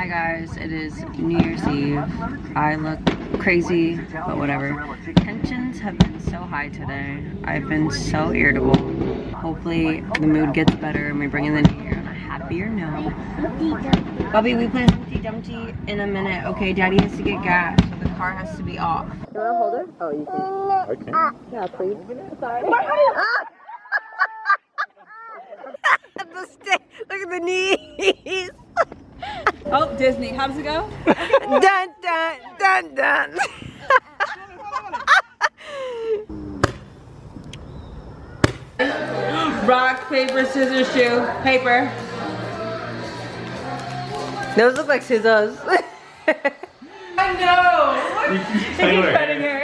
Hi guys, it is New Year's Eve. I look crazy, but whatever. Tensions have been so high today. I've been so irritable. Hopefully the mood gets better and we bring in the new year on a happier note. Bobby, we play Humpty Dumpty in a minute. Okay, Daddy has to get gas, so the car has to be off. You wanna hold her? Oh, you can. I can. Yeah, please. Sorry. the stick. Look at the knees. Oh, Disney. How does it go? dun dun dun dun. Rock, paper, scissors, shoe, paper. Those look like scissors. I know. He's cutting her.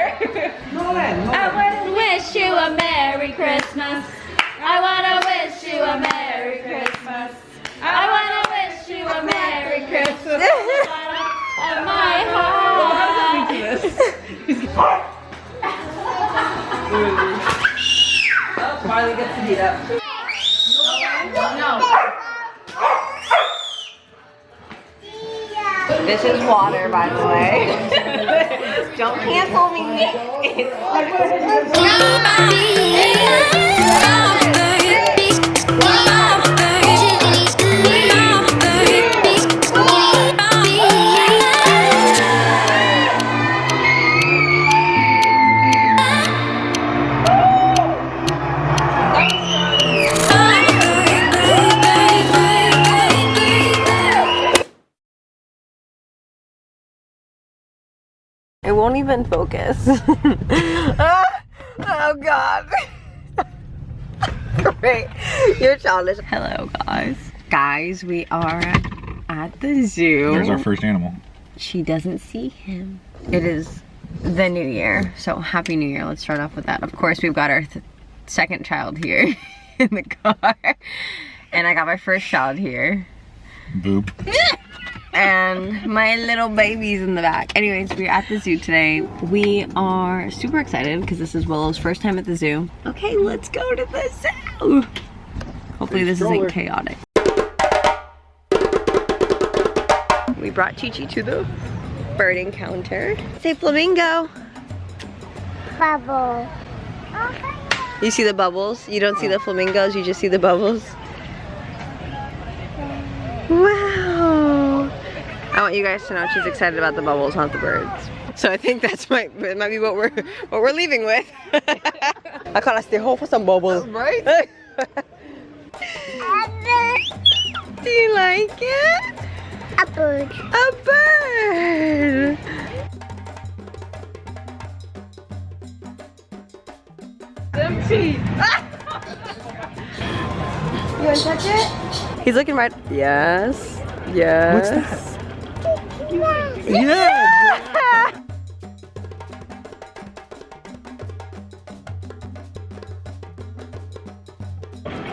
I wanna wish you a Merry Christmas. I wanna wish you a Merry Christmas. I wanna wish you a Merry Christmas. My heart. Oh, Marley gets to beat up. This is water, by the way. Don't cancel me. Won't even focus. Ah, oh god. Great. You're childish. Hello guys. Guys, we are at the zoo. There's our first animal. She doesn't see him. It is the new year. So happy new year. Let's start off with that. Of course, we've got our th second child here in the car. And I got my first child here Boop. And my little baby's in the back. Anyways, we're at the zoo today. We are super excited because this is Willow's first time at the zoo. Okay, let's go to the zoo. Hopefully this isn't chaotic. We brought Chi Chi to the bird encounter. Say flamingo. Bubble. You see the bubbles? You don't see the flamingos, you just see the bubbles. Wow. I want you guys to know she's excited about the bubbles, not the birds. So I think that's my it might be what we're what we're leaving with. I can't stay home for some bubbles. Right? Do you like it? A bird. A bird. Empty. You want to touch it? He's looking right. Yes. Yes. That? Yeah.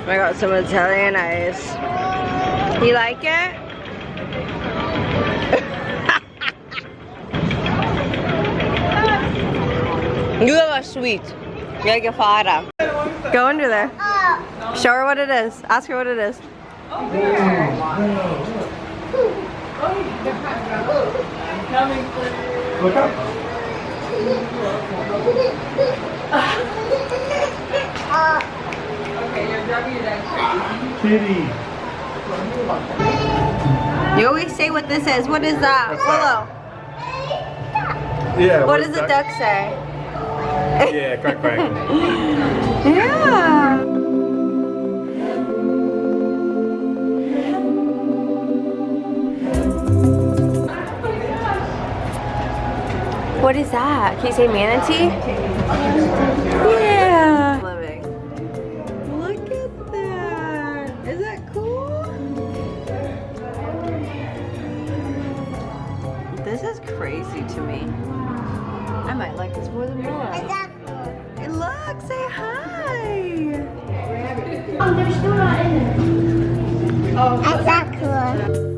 I got some Italian ice. You like it? you a sweet. You like a fada. Go under there. Show her what it is. Ask her what it is. Oh, Look up. Okay, you're driving your Kitty. You always say what this is. What is that? Willow. Yeah. What does the duck say? Yeah, quack quack. Yeah. What is that? Can you say manatee? Yeah. Living. Look at that. Is that cool? This is crazy to me. I might like this more than more. Hey, look, say hi. Oh, oh. Is that cool?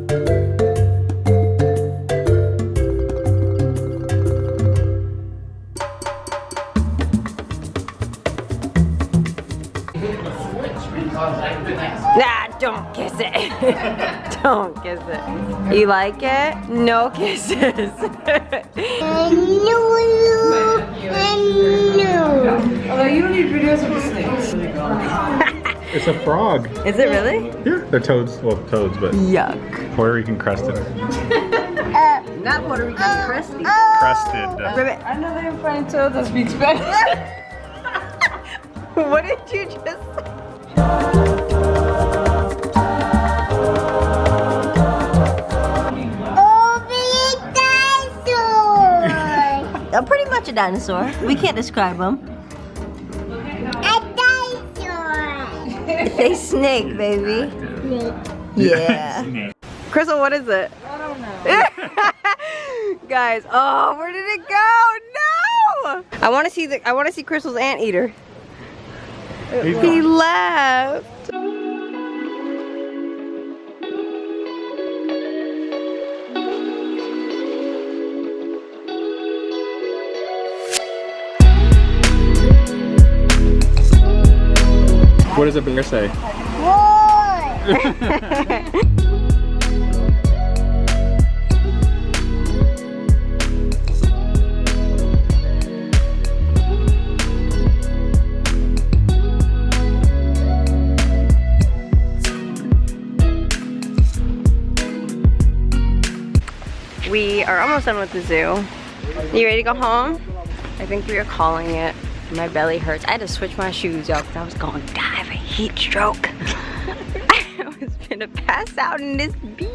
Don't kiss it. Don't kiss it. You like it? No kisses. Although you don't need videos of the snakes. It's a frog. Is it really? Yeah. They're toads. Well, toads, but Yuck. Puerto Rican crested. Not Puerto Rican crusty. Crested. Ribbit. I know they're find toads that speak Spanish. What did you just say? Uh, pretty much a dinosaur. We can't describe them. They snake, baby. Yeah. Crystal, what is it? I don't know. Guys, oh, where did it go? No! I want to see the. I want to see Crystal's anteater. He left. What does a bear say? We are almost done with the zoo. You ready to go home? I think we are calling it. My belly hurts. I had to switch my shoes, y'all, because I was going to die of a heat stroke. I was gonna pass out in this bee.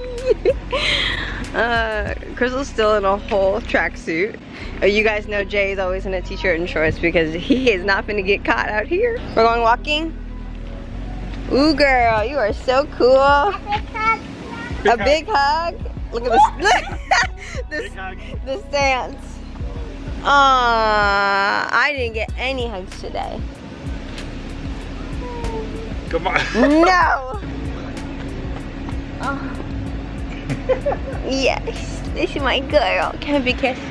uh, Crystal's still in a whole tracksuit. Uh, you guys know Jay is always in a t-shirt and shorts because he is not gonna get caught out here. We're going walking. Ooh, girl, you are so cool. a big hug. Look at this. this the stance. Aww, I didn't get any hugs today. Come on. No. Oh. yes, this is my girl. Can I be kissed?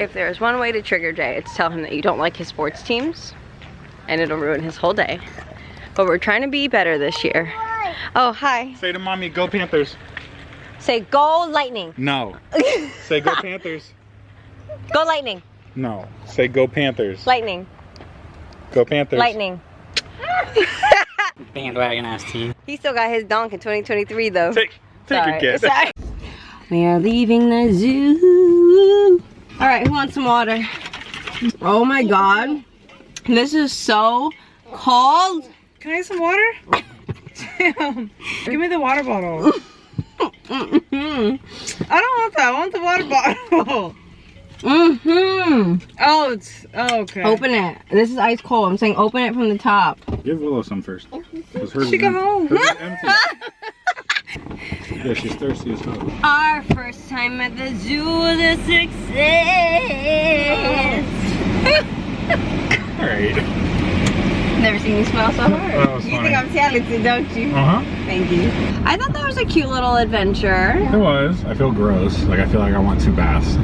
If there's one way to trigger Jay, it's tell him that you don't like his sports teams, and it'll ruin his whole day. But we're trying to be better this year. Oh, hi. Say to mommy, go Panthers. Say go lightning. No. Say go Panthers. Go lightning. No. Say go Panthers. Lightning. Go Panthers. Lightning. Bandwagon ass team. He still got his donk in 2023 though. Take, take Sorry. a kid. Sorry. We are leaving the zoo. All right, who wants some water? Oh my God. This is so cold. Can I have some water? Damn. Give me the water bottle. Mm-hmm. I don't want that. I want the water bottle. Mm-hmm. Oh, it's oh, okay. Open it. This is ice cold. I'm saying open it from the top. Give Willow some first. hers She is go em- home. hers is empty. yeah, she's thirsty as hell. Our first time at the zoo was a success. Alright. Never seen you smile so hard. You funny. think I'm talented, don't you? Uh-huh. Thank you. I thought that was a cute little adventure. It was. I feel gross. Like I feel like I want two baths.